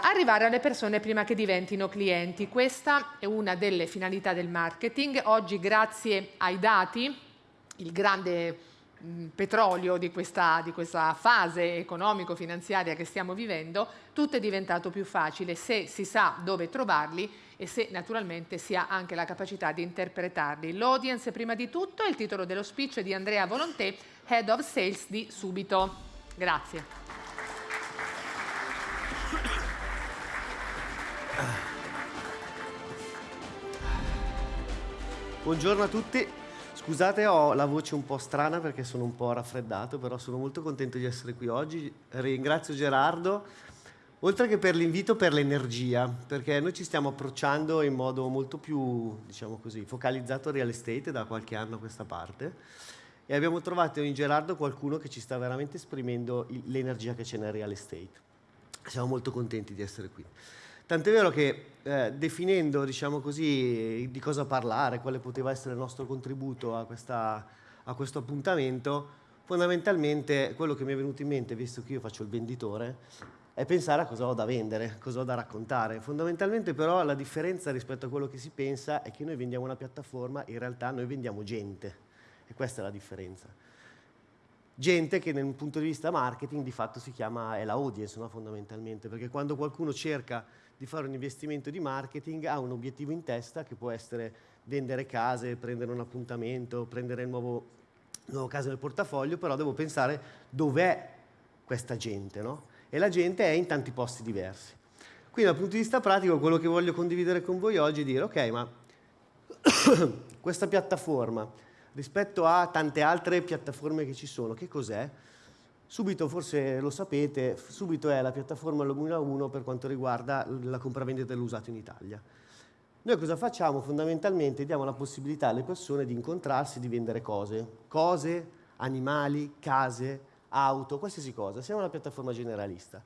arrivare alle persone prima che diventino clienti. Questa è una delle finalità del marketing. Oggi grazie ai dati, il grande petrolio di questa, di questa fase economico-finanziaria che stiamo vivendo, tutto è diventato più facile se si sa dove trovarli e se naturalmente si ha anche la capacità di interpretarli. L'audience prima di tutto è il titolo dello speech di Andrea Volonté, Head of Sales di Subito. Grazie. Buongiorno a tutti, scusate ho la voce un po' strana perché sono un po' raffreddato, però sono molto contento di essere qui oggi. Ringrazio Gerardo, oltre che per l'invito, per l'energia, perché noi ci stiamo approcciando in modo molto più, diciamo così, focalizzato al real estate da qualche anno a questa parte e abbiamo trovato in Gerardo qualcuno che ci sta veramente esprimendo l'energia che c'è nel real estate. Siamo molto contenti di essere qui. Tant'è vero che eh, definendo diciamo così, di cosa parlare, quale poteva essere il nostro contributo a, questa, a questo appuntamento, fondamentalmente quello che mi è venuto in mente, visto che io faccio il venditore, è pensare a cosa ho da vendere, cosa ho da raccontare. Fondamentalmente però la differenza rispetto a quello che si pensa è che noi vendiamo una piattaforma, in realtà noi vendiamo gente e questa è la differenza. Gente che nel punto di vista marketing di fatto si chiama, è la audience no? fondamentalmente, perché quando qualcuno cerca di fare un investimento di marketing ha un obiettivo in testa che può essere vendere case, prendere un appuntamento, prendere il nuovo, nuovo caso nel portafoglio, però devo pensare dov'è questa gente, no? E la gente è in tanti posti diversi. Quindi dal punto di vista pratico quello che voglio condividere con voi oggi è dire ok, ma questa piattaforma rispetto a tante altre piattaforme che ci sono, che cos'è? Subito, forse lo sapete, Subito è la piattaforma numero uno per quanto riguarda la compravendita dell'usato in Italia. Noi cosa facciamo? Fondamentalmente diamo la possibilità alle persone di incontrarsi, di vendere cose, cose, animali, case, auto, qualsiasi cosa. Siamo una piattaforma generalista,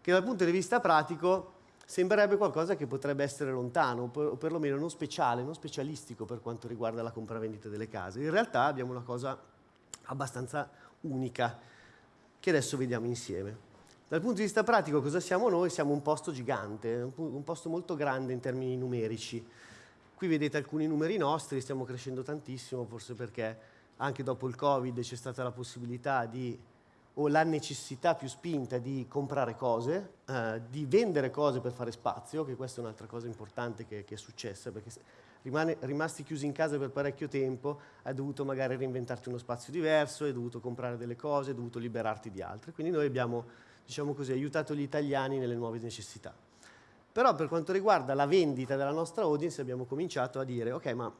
che dal punto di vista pratico sembrerebbe qualcosa che potrebbe essere lontano, o perlomeno non speciale, non specialistico per quanto riguarda la compravendita delle case. In realtà abbiamo una cosa abbastanza unica che adesso vediamo insieme. Dal punto di vista pratico cosa siamo noi? Siamo un posto gigante, un posto molto grande in termini numerici. Qui vedete alcuni numeri nostri, stiamo crescendo tantissimo, forse perché anche dopo il Covid c'è stata la possibilità di, o la necessità più spinta di comprare cose, eh, di vendere cose per fare spazio, che questa è un'altra cosa importante che, che è successa, perché rimane, rimasti chiusi in casa per parecchio tempo, hai dovuto magari reinventarti uno spazio diverso, hai dovuto comprare delle cose, hai dovuto liberarti di altre. Quindi noi abbiamo, diciamo così, aiutato gli italiani nelle nuove necessità. Però per quanto riguarda la vendita della nostra audience abbiamo cominciato a dire, ok, ma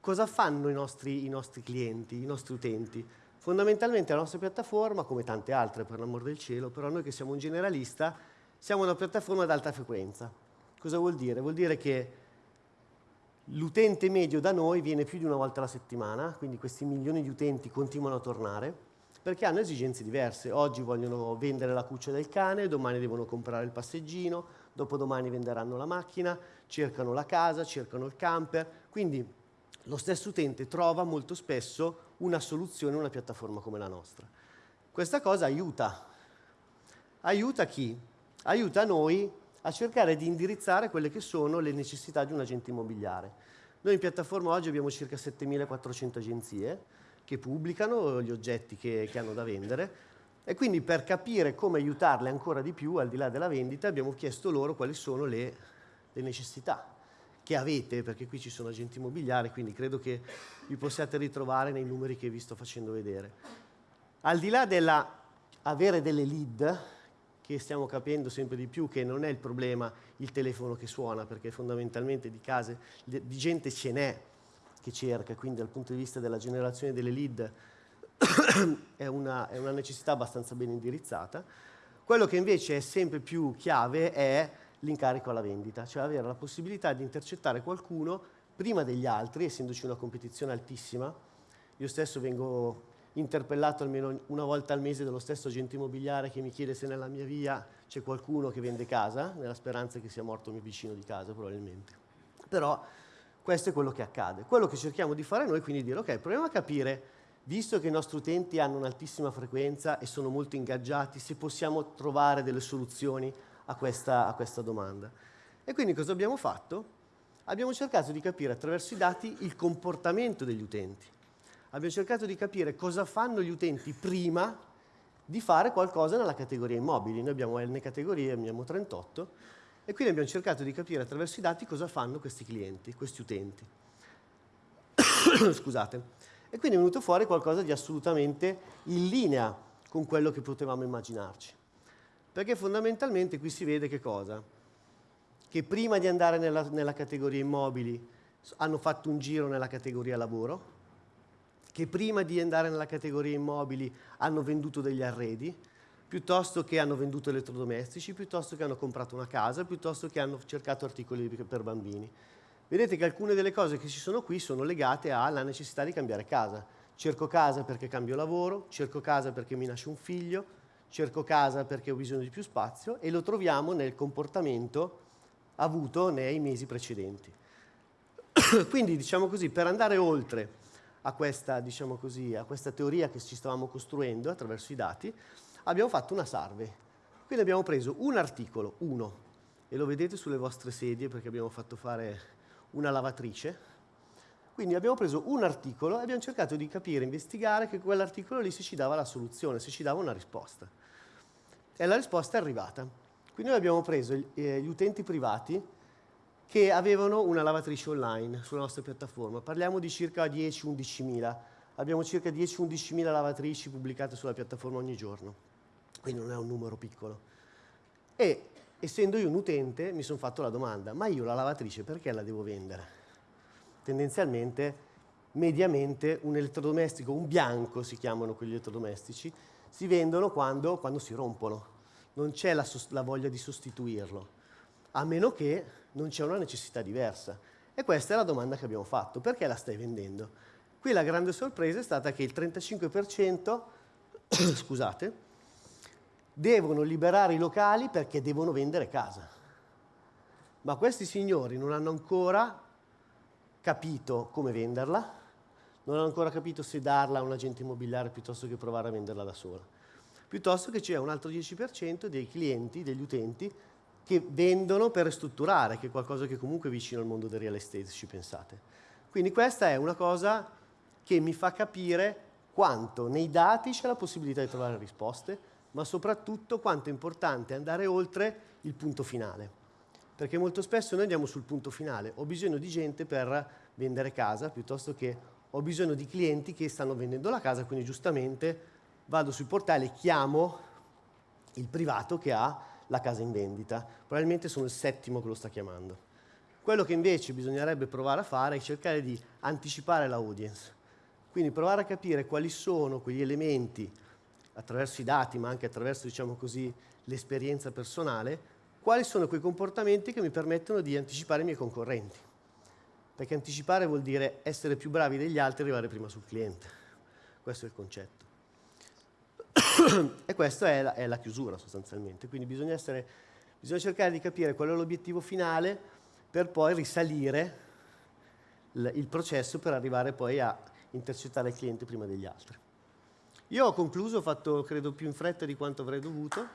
cosa fanno i nostri, i nostri clienti, i nostri utenti? Fondamentalmente la nostra piattaforma, come tante altre per l'amor del cielo, però noi che siamo un generalista, siamo una piattaforma ad alta frequenza. Cosa vuol dire? Vuol dire che L'utente medio da noi viene più di una volta alla settimana, quindi questi milioni di utenti continuano a tornare, perché hanno esigenze diverse. Oggi vogliono vendere la cuccia del cane, domani devono comprare il passeggino, dopodomani venderanno la macchina, cercano la casa, cercano il camper, quindi lo stesso utente trova molto spesso una soluzione in una piattaforma come la nostra. Questa cosa aiuta. Aiuta chi? Aiuta noi a cercare di indirizzare quelle che sono le necessità di un agente immobiliare. Noi in piattaforma oggi abbiamo circa 7.400 agenzie che pubblicano gli oggetti che, che hanno da vendere e quindi per capire come aiutarle ancora di più al di là della vendita abbiamo chiesto loro quali sono le, le necessità che avete, perché qui ci sono agenti immobiliari, quindi credo che vi possiate ritrovare nei numeri che vi sto facendo vedere. Al di là dell'avere delle lead, che stiamo capendo sempre di più che non è il problema il telefono che suona, perché fondamentalmente di case, di gente ce n'è che cerca, quindi dal punto di vista della generazione delle lead è una, è una necessità abbastanza ben indirizzata. Quello che invece è sempre più chiave è l'incarico alla vendita, cioè avere la possibilità di intercettare qualcuno prima degli altri, essendoci una competizione altissima. Io stesso vengo interpellato almeno una volta al mese dallo stesso agente immobiliare che mi chiede se nella mia via c'è qualcuno che vende casa, nella speranza che sia morto il mio vicino di casa probabilmente. Però questo è quello che accade. Quello che cerchiamo di fare noi quindi dire ok, proviamo a capire, visto che i nostri utenti hanno un'altissima frequenza e sono molto ingaggiati, se possiamo trovare delle soluzioni a questa, a questa domanda. E quindi cosa abbiamo fatto? Abbiamo cercato di capire attraverso i dati il comportamento degli utenti. Abbiamo cercato di capire cosa fanno gli utenti prima di fare qualcosa nella categoria immobili. Noi abbiamo N categorie, abbiamo 38, e quindi abbiamo cercato di capire attraverso i dati cosa fanno questi clienti, questi utenti. Scusate. E quindi è venuto fuori qualcosa di assolutamente in linea con quello che potevamo immaginarci. Perché fondamentalmente qui si vede che cosa? Che prima di andare nella, nella categoria immobili hanno fatto un giro nella categoria lavoro, che prima di andare nella categoria immobili hanno venduto degli arredi, piuttosto che hanno venduto elettrodomestici, piuttosto che hanno comprato una casa, piuttosto che hanno cercato articoli per bambini. Vedete che alcune delle cose che ci sono qui sono legate alla necessità di cambiare casa. Cerco casa perché cambio lavoro, cerco casa perché mi nasce un figlio, cerco casa perché ho bisogno di più spazio e lo troviamo nel comportamento avuto nei mesi precedenti. Quindi, diciamo così, per andare oltre a questa, diciamo così, a questa teoria che ci stavamo costruendo attraverso i dati, abbiamo fatto una survey. Quindi abbiamo preso un articolo, uno, e lo vedete sulle vostre sedie perché abbiamo fatto fare una lavatrice. Quindi abbiamo preso un articolo e abbiamo cercato di capire, investigare che quell'articolo lì se ci dava la soluzione, se ci dava una risposta. E la risposta è arrivata. Quindi noi abbiamo preso eh, gli utenti privati che avevano una lavatrice online sulla nostra piattaforma. Parliamo di circa 10-11 mila. Abbiamo circa 10-11 mila lavatrici pubblicate sulla piattaforma ogni giorno. Quindi non è un numero piccolo. E essendo io un utente mi sono fatto la domanda, ma io la lavatrice perché la devo vendere? Tendenzialmente, mediamente, un elettrodomestico, un bianco si chiamano quegli elettrodomestici, si vendono quando, quando si rompono. Non c'è la, la voglia di sostituirlo, a meno che non c'è una necessità diversa. E questa è la domanda che abbiamo fatto. Perché la stai vendendo? Qui la grande sorpresa è stata che il 35%, scusate, devono liberare i locali perché devono vendere casa. Ma questi signori non hanno ancora capito come venderla, non hanno ancora capito se darla a un agente immobiliare piuttosto che provare a venderla da sola. Piuttosto che c'è un altro 10% dei clienti, degli utenti, che vendono per ristrutturare, che è qualcosa che comunque è vicino al mondo del real estate, ci pensate. Quindi questa è una cosa che mi fa capire quanto nei dati c'è la possibilità di trovare risposte, ma soprattutto quanto è importante andare oltre il punto finale. Perché molto spesso noi andiamo sul punto finale, ho bisogno di gente per vendere casa, piuttosto che ho bisogno di clienti che stanno vendendo la casa, quindi giustamente vado sul portale e chiamo il privato che ha la casa in vendita. Probabilmente sono il settimo che lo sta chiamando. Quello che invece bisognerebbe provare a fare è cercare di anticipare l'audience. Quindi provare a capire quali sono quegli elementi, attraverso i dati, ma anche attraverso, diciamo l'esperienza personale, quali sono quei comportamenti che mi permettono di anticipare i miei concorrenti. Perché anticipare vuol dire essere più bravi degli altri e arrivare prima sul cliente. Questo è il concetto. e questa è la, è la, chiusura sostanzialmente. Quindi bisogna, essere, bisogna cercare di capire qual è l'obiettivo finale per poi risalire il processo per arrivare poi a intercettare il cliente prima degli altri. Io ho concluso, ho fatto credo più in fretta di quanto avrei dovuto.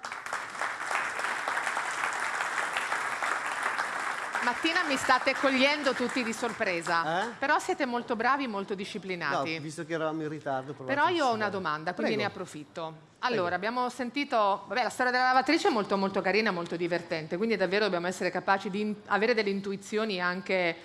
Mattina mi state cogliendo tutti di sorpresa, eh? però siete molto bravi, molto disciplinati. No, visto che eravamo in ritardo. Però io ho una domanda, quindi Prego. ne approfitto. Allora, Prego. abbiamo sentito, vabbè, la storia della lavatrice è molto molto carina, molto divertente, quindi davvero dobbiamo essere capaci di avere delle intuizioni anche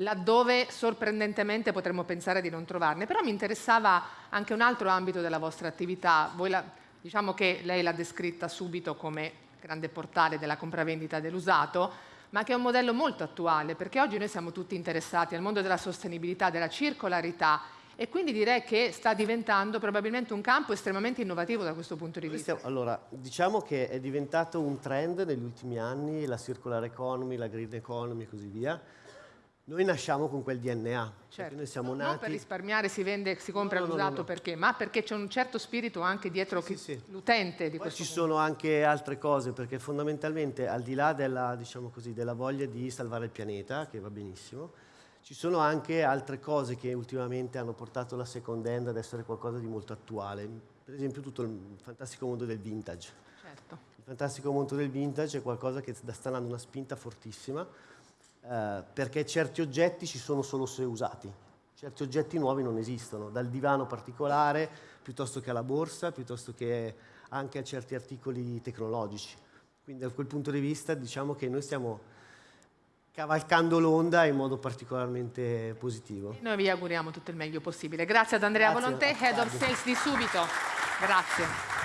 laddove sorprendentemente potremmo pensare di non trovarne. Però mi interessava anche un altro ambito della vostra attività. La, diciamo che lei l'ha descritta subito come grande portale della compravendita dell'usato, ma che è un modello molto attuale, perché oggi noi siamo tutti interessati al mondo della sostenibilità, della circolarità e quindi direi che sta diventando probabilmente un campo estremamente innovativo da questo punto di vista. Allora, diciamo che è diventato un trend negli ultimi anni, la circular economy, la green economy e così via, noi nasciamo con quel DNA. Certo. Noi siamo nati... Non per risparmiare si vende, si compra no, no, l'usato perché, ma perché c'è un certo spirito anche dietro sì, sì. l'utente di Poi questo ci mondo. sono anche altre cose, perché fondamentalmente al di là della, diciamo così, della voglia di salvare il pianeta, che va benissimo, ci sono anche altre cose che ultimamente hanno portato la second hand ad essere qualcosa di molto attuale. Per esempio tutto il fantastico mondo del vintage. Certo fantastico mondo del vintage è qualcosa che sta dando una spinta fortissima, eh, perché certi oggetti ci sono solo se usati, certi oggetti nuovi non esistono, dal divano particolare, piuttosto che alla borsa, piuttosto che anche a certi articoli tecnologici. Quindi da quel punto di vista diciamo che noi stiamo cavalcando l'onda in modo particolarmente positivo. Noi vi auguriamo tutto il meglio possibile. Grazie ad Andrea Grazie, Volontè, Head of Sales di Subito. Grazie.